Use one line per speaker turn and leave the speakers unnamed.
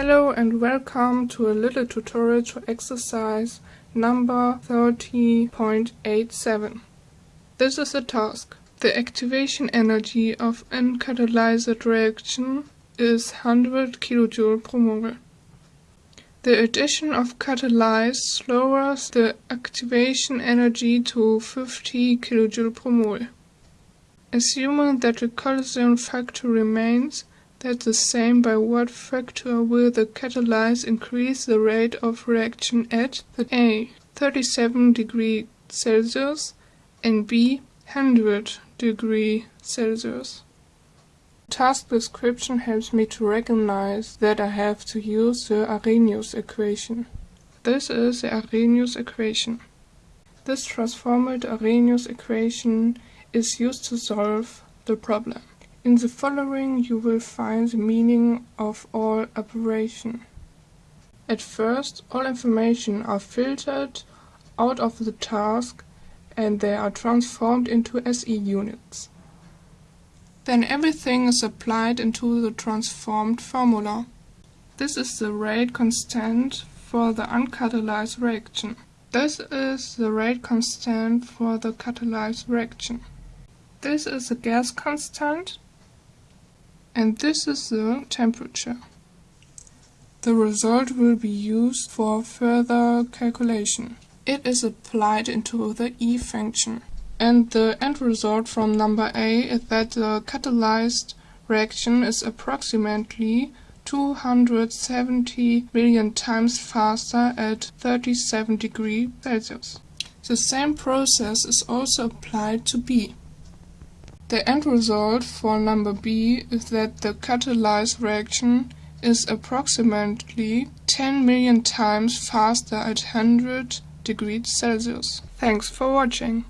Hello and welcome to a little tutorial to exercise number 30.87. This is a task. The activation energy of uncatalyzed reaction is 100 kJ per mole. The addition of catalyze lowers the activation energy to 50 kJ per mole. Assuming that the collision factor remains, that's the same by what factor will the catalyze increase the rate of reaction at the A 37 degree Celsius and B 100 degree Celsius. Task description helps me to recognize that I have to use the Arrhenius equation. This is the Arrhenius equation. This transformed Arrhenius equation is used to solve the problem. In the following you will find the meaning of all operation. At first, all information are filtered out of the task and they are transformed into SI units. Then everything is applied into the transformed formula. This is the rate constant for the uncatalyzed reaction. This is the rate constant for the catalyzed reaction. This is the gas constant and this is the temperature. The result will be used for further calculation. It is applied into the E function. And the end result from number A is that the catalyzed reaction is approximately 270 million times faster at 37 degrees Celsius. The same process is also applied to B. The end result for number B is that the catalyzed reaction is approximately 10 million times faster at 100 degrees Celsius. Thanks for watching.